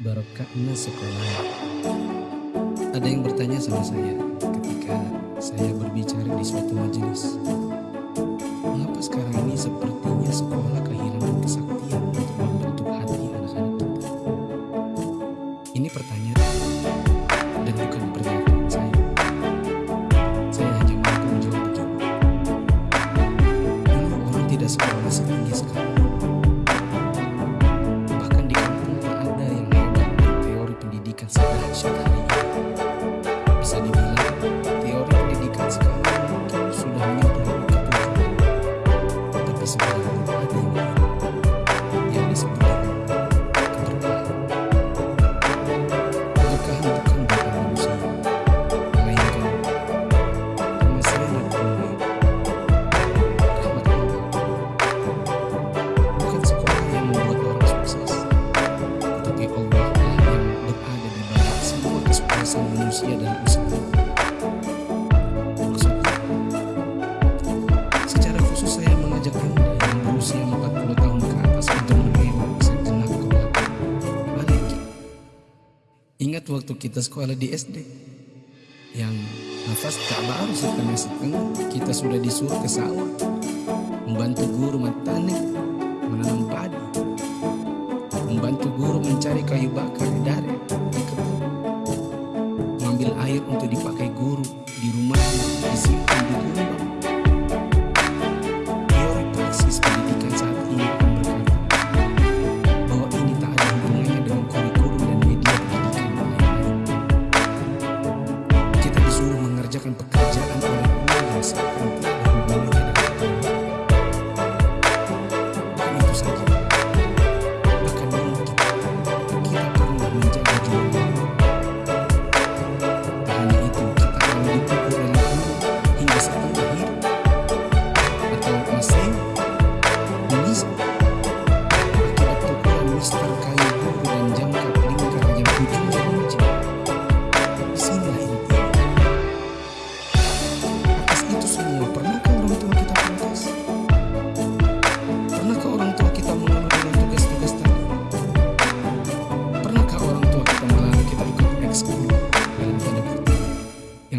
barokahnya sekolah. Ada yang bertanya sama saya ketika saya berbicara di suatu majelis. Mengapa sekarang ini sepertinya sekolah pendidikan hari ini. Bisa dibilang teori pendidikan mungkin sudah menyentuh ketujuan. Tapi sebenarnya manusia dan usaha. Maksudnya, secara khusus saya mengajak Anda yang berusia 40 tahun ke atas untuk menhemat sejenak ke belakang. Balik. Ingat waktu kita sekolah di SD, yang nafas tak baru setengah-setengah, kita sudah disuruh ke sawah, membantu guru mentanik, menanam padi, membantu guru mencari kayu bakar di air untuk dipakai guru di rumahnya, disimpan di rumah.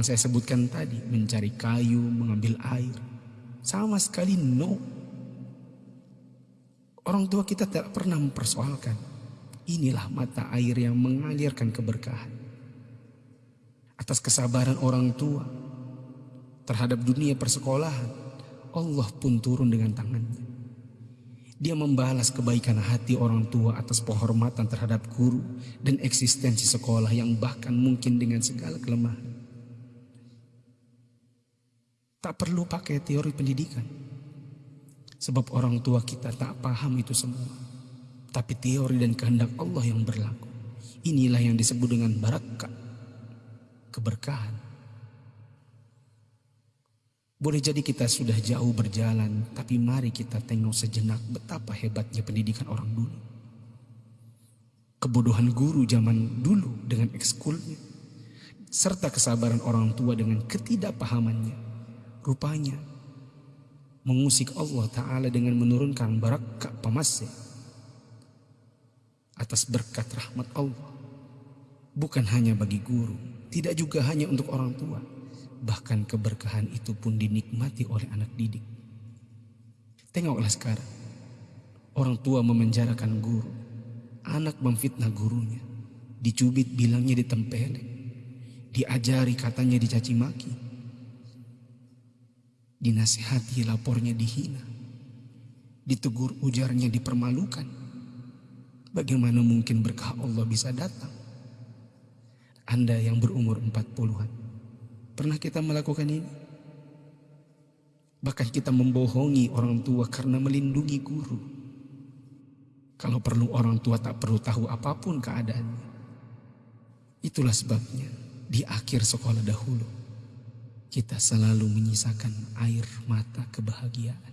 Yang saya sebutkan tadi, mencari kayu, mengambil air? Sama sekali no. Orang tua kita tidak pernah mempersoalkan. Inilah mata air yang mengalirkan keberkahan. Atas kesabaran orang tua terhadap dunia persekolahan, Allah pun turun dengan tangannya. Dia membalas kebaikan hati orang tua atas penghormatan terhadap guru dan eksistensi sekolah yang bahkan mungkin dengan segala kelemahan. Tak perlu pakai teori pendidikan. Sebab orang tua kita tak paham itu semua. Tapi teori dan kehendak Allah yang berlaku. Inilah yang disebut dengan barakah. Keberkahan. Boleh jadi kita sudah jauh berjalan, tapi mari kita tengok sejenak betapa hebatnya pendidikan orang dulu. Kebodohan guru zaman dulu dengan ekskulnya, serta kesabaran orang tua dengan ketidakpahamannya. Rupanya, mengusik Allah Ta'ala dengan menurunkan barakah pamasya atas berkat rahmat Allah. Bukan hanya bagi guru, tidak juga hanya untuk orang tua, bahkan keberkahan itu pun dinikmati oleh anak didik. Tengoklah sekarang, orang tua memenjarakan guru, anak memfitnah gurunya, dicubit bilangnya ditempeleng, diajari katanya dicaci maki, dinasihati lapornya dihina, ditegur ujarnya dipermalukan. Bagaimana mungkin berkah Allah bisa datang? Anda yang berumur 40-an, pernah kita melakukan ini? Bahkan kita membohongi orang tua karena melindungi guru. Kalau perlu orang tua tak perlu tahu apa pun keadaannya. Itulah sebabnya di akhir sekolah dahulu kita selalu menyisakan air mata kebahagiaan.